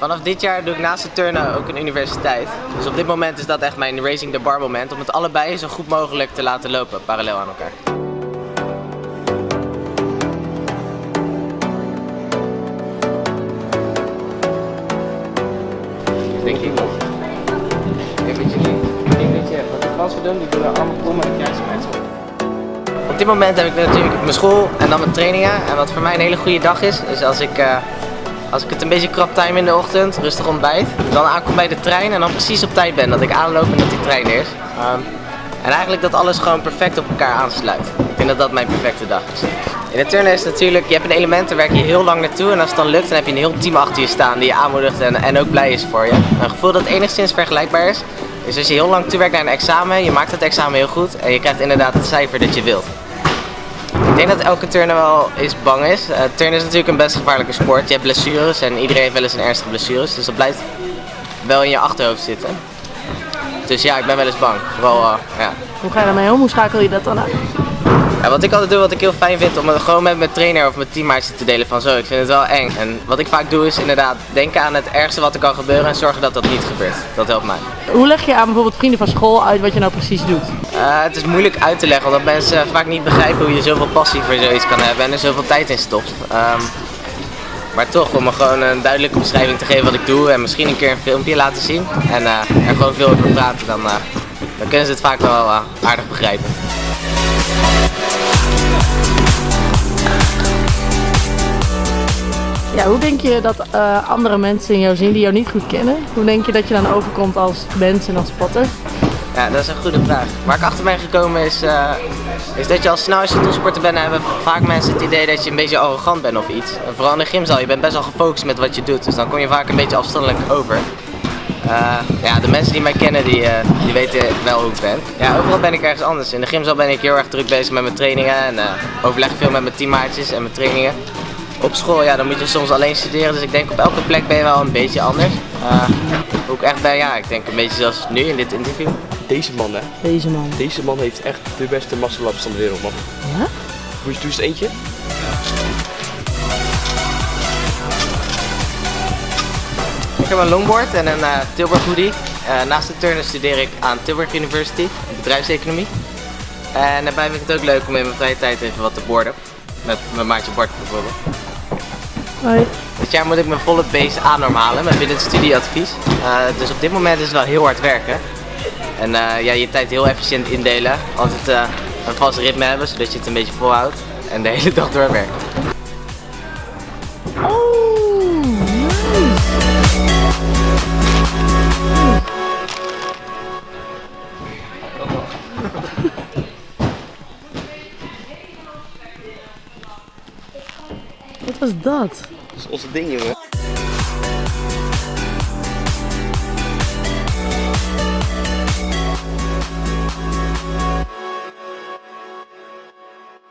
Vanaf dit jaar doe ik naast het turnen ook een universiteit. Dus op dit moment is dat echt mijn Racing the Bar moment. Om het allebei zo goed mogelijk te laten lopen, parallel aan elkaar. Denk ik niet. Niet. Denk dat je wat de Fransen doen, die doen er allemaal kom en kruismeid op. Op dit moment heb ik natuurlijk mijn school en dan mijn trainingen. En wat voor mij een hele goede dag is, is als ik, eh, als ik het een beetje krap time in de ochtend, rustig ontbijt, dan aankom bij de trein en dan precies op tijd ben. Dat ik aanloop en dat die trein is. Ehm, en eigenlijk dat alles gewoon perfect op elkaar aansluit. Ik denk dat dat mijn perfecte dag is. In het turnen is natuurlijk, je hebt een element, daar werk je heel lang naartoe. En als het dan lukt, dan heb je een heel team achter je staan die je aanmoedigt en, en ook blij is voor je. Een gevoel dat enigszins vergelijkbaar is, is als je heel lang toewerkt naar een examen, je maakt het examen heel goed en je krijgt inderdaad het cijfer dat je wilt. Ik denk dat elke turner wel eens bang is. Uh, turnen is natuurlijk een best gevaarlijke sport. Je hebt blessures en iedereen heeft wel eens een ernstige blessures. Dus dat blijft wel in je achterhoofd zitten. Dus ja, ik ben wel eens bang. Uh, ja. Hoe ga je daarmee om? Hoe schakel je dat dan uit? Ja, wat ik altijd doe, wat ik heel fijn vind, om het gewoon met mijn trainer of mijn teammaatjes te delen van zo, ik vind het wel eng. En wat ik vaak doe is inderdaad denken aan het ergste wat er kan gebeuren en zorgen dat dat niet gebeurt. Dat helpt mij. Hoe leg je aan bijvoorbeeld vrienden van school uit wat je nou precies doet? Uh, het is moeilijk uit te leggen, omdat mensen vaak niet begrijpen hoe je zoveel passie voor zoiets kan hebben en er zoveel tijd in stopt. Um, maar toch, om me gewoon een duidelijke beschrijving te geven wat ik doe en misschien een keer een filmpje laten zien en uh, er gewoon veel over praten, dan, uh, dan kunnen ze het vaak wel aardig begrijpen. Ja, hoe denk je dat uh, andere mensen in jou zien die jou niet goed kennen? Hoe denk je dat je dan overkomt als mens en als spotter? Ja, dat is een goede vraag. Waar ik achter ben gekomen is, uh, is dat je al snel als je topsporter bent, hebben vaak mensen het idee dat je een beetje arrogant bent of iets. En vooral in de gymzaal, je bent best wel gefocust met wat je doet, dus dan kom je vaak een beetje afstandelijk over. Uh, ja, de mensen die mij kennen, die, uh, die weten wel hoe ik ben. Ja, overal ben ik ergens anders. In de gymzaal ben ik heel erg druk bezig met mijn trainingen en overleg veel met mijn teammaatjes en mijn trainingen. Op school, ja, dan moet je soms alleen studeren, dus ik denk op elke plek ben je wel een beetje anders. Uh, hoe ik echt ben, ja, ik denk een beetje zoals nu in dit interview. Deze man, hè? Deze man. Deze man heeft echt de beste muscle-ups van de wereld, man. Ja? Doe eens, doe eens eentje. Heb een longboard en een uh, Tilburg hoodie. Uh, naast de turnen studeer ik aan Tilburg University, bedrijfseconomie. En daarbij vind ik het ook leuk om in mijn vrije tijd even wat te borden. Met mijn maatje Bart bijvoorbeeld. Hoi. Dit jaar moet ik mijn volle base aannormalen met binnen het studieadvies. Uh, dus op dit moment is het wel heel hard werken. En ja, je tijd heel efficiënt indelen. Altijd een vast ritme hebben, zodat je het een beetje volhoudt. En de hele dag doorwerken. Wat was dat? Dat is onze ding, jongen.